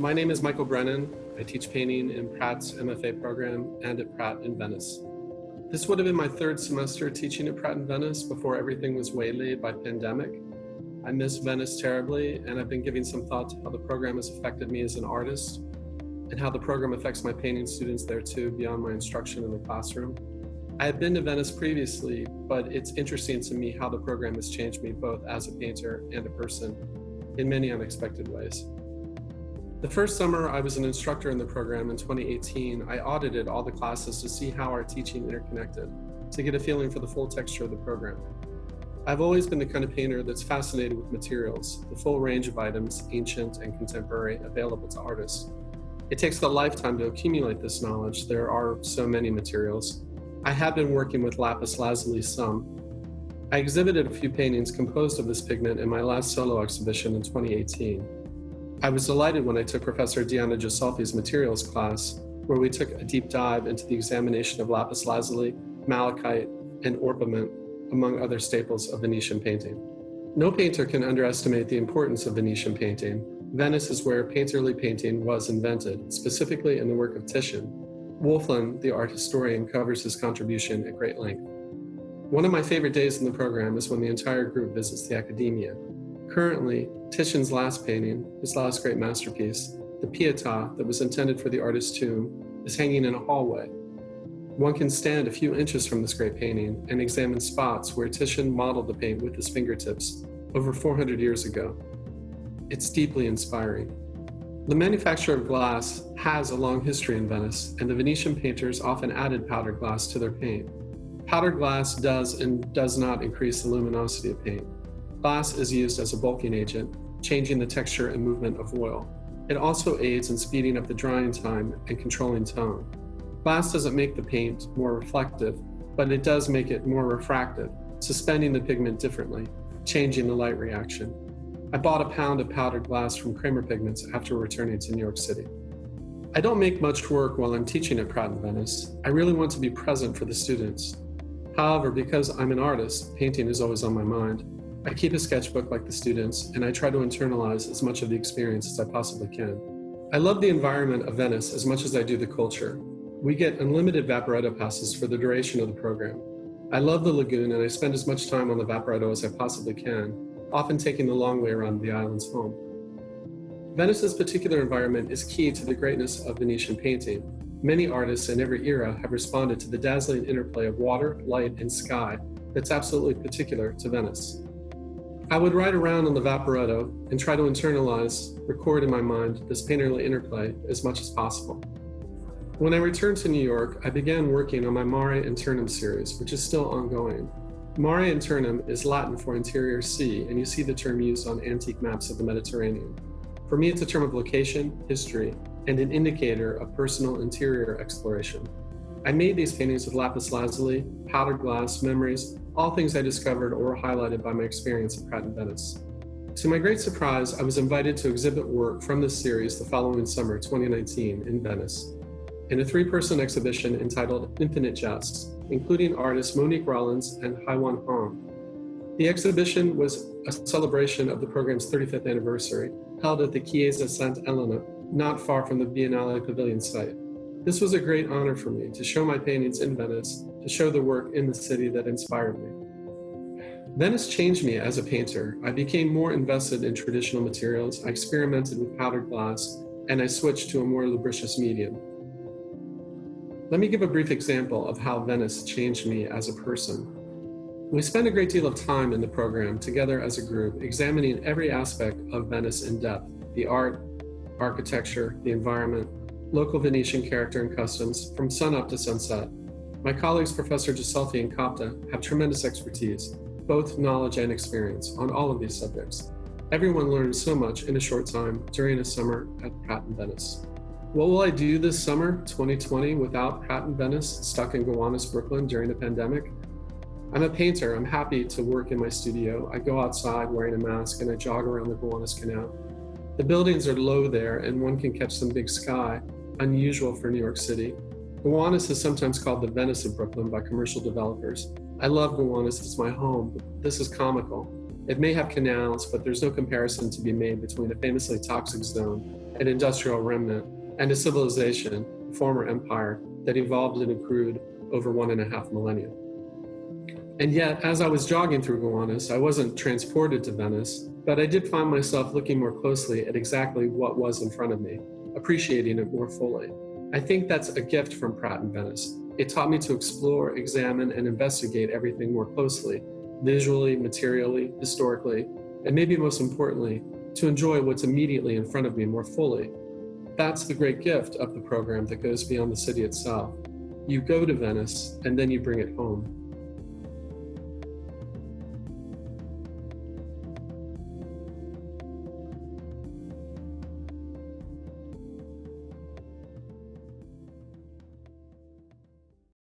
My name is Michael Brennan. I teach painting in Pratt's MFA program and at Pratt in Venice. This would have been my third semester teaching at Pratt in Venice before everything was waylaid by pandemic. I miss Venice terribly, and I've been giving some thought to how the program has affected me as an artist and how the program affects my painting students there too, beyond my instruction in the classroom. I had been to Venice previously, but it's interesting to me how the program has changed me both as a painter and a person in many unexpected ways. The first summer I was an instructor in the program in 2018, I audited all the classes to see how our teaching interconnected, to get a feeling for the full texture of the program. I've always been the kind of painter that's fascinated with materials, the full range of items, ancient and contemporary, available to artists. It takes a lifetime to accumulate this knowledge. There are so many materials. I have been working with lapis lazuli some. I exhibited a few paintings composed of this pigment in my last solo exhibition in 2018. I was delighted when I took Professor Diana Gisolfi's materials class, where we took a deep dive into the examination of lapis lazuli, malachite, and orpiment, among other staples of Venetian painting. No painter can underestimate the importance of Venetian painting. Venice is where painterly painting was invented, specifically in the work of Titian. Wölfflin, the art historian, covers his contribution at great length. One of my favorite days in the program is when the entire group visits the Accademia, Currently, Titian's last painting, his last great masterpiece, the Pietà that was intended for the artist's tomb, is hanging in a hallway. One can stand a few inches from this great painting and examine spots where Titian modeled the paint with his fingertips over 400 years ago. It's deeply inspiring. The manufacture of glass has a long history in Venice, and the Venetian painters often added powdered glass to their paint. Powdered glass does and does not increase the luminosity of paint. Glass is used as a bulking agent, changing the texture and movement of oil. It also aids in speeding up the drying time and controlling tone. Glass doesn't make the paint more reflective, but it does make it more refractive, suspending the pigment differently, changing the light reaction. I bought a pound of powdered glass from Kremer Pigments after returning to New York City. I don't make much work while I'm teaching at Pratt in Venice. I really want to be present for the students. However, because I'm an artist, painting is always on my mind. I keep a sketchbook like the students, and I try to internalize as much of the experience as I possibly can. I love the environment of Venice as much as I do the culture. We get unlimited Vaporetto passes for the duration of the program. I love the lagoon and I spend as much time on the Vaporetto as I possibly can, often taking the long way around the island's home. Venice's particular environment is key to the greatness of Venetian painting. Many artists in every era have responded to the dazzling interplay of water, light, and sky that's absolutely particular to Venice. I would ride around on the Vaporetto and try to internalize, record in my mind, this painterly interplay as much as possible. When I returned to New York, I began working on my Mare Internum series, which is still ongoing. Mare Internum is Latin for interior sea, and you see the term used on antique maps of the Mediterranean. For me, it's a term of location, history, and an indicator of personal interior exploration. I made these paintings with lapis lazuli, powdered glass, memories, all things I discovered or highlighted by my experience at Pratt in Venice. To my great surprise, I was invited to exhibit work from this series the following summer, 2019, in Venice, in a three-person exhibition entitled Infinite Jests, including artists Monique Rollins and Haiwan Hong. The exhibition was a celebration of the program's 35th anniversary, held at the Chiesa Santa Elena, not far from the Biennale Pavilion site. This was a great honor for me to show my paintings in Venice, to show the work in the city that inspired me. Venice changed me as a painter. I became more invested in traditional materials, I experimented with powdered glass, and I switched to a more lubricious medium. Let me give a brief example of how Venice changed me as a person. We spent a great deal of time in the program together as a group, examining every aspect of Venice in depth, the art, architecture, the environment, local Venetian character and customs from sunup to sunset. My colleagues, Professor Gisolfi and Copta, have tremendous expertise, both knowledge and experience, on all of these subjects. Everyone learns so much in a short time during a summer at Pratt in Venice. What will I do this summer, 2020, without Pratt in Venice, stuck in Gowanus, Brooklyn during the pandemic? I'm a painter. I'm happy to work in my studio. I go outside wearing a mask and I jog around the Gowanus Canal. The buildings are low there and one can catch some big sky, unusual for New York City. Gowanus is sometimes called the Venice of Brooklyn by commercial developers. I love Gowanus, it's my home, but this is comical. It may have canals, but there's no comparison to be made between a famously toxic zone, an industrial remnant, and a civilization, a former empire, that evolved and accrued over one and a half millennia. And yet, as I was jogging through Gowanus, I wasn't transported to Venice, but I did find myself looking more closely at exactly what was in front of me, appreciating it more fully. I think that's a gift from Pratt in Venice. It taught me to explore, examine, and investigate everything more closely, visually, materially, historically, and maybe most importantly, to enjoy what's immediately in front of me more fully. That's the great gift of the program that goes beyond the city itself. You go to Venice, and then you bring it home.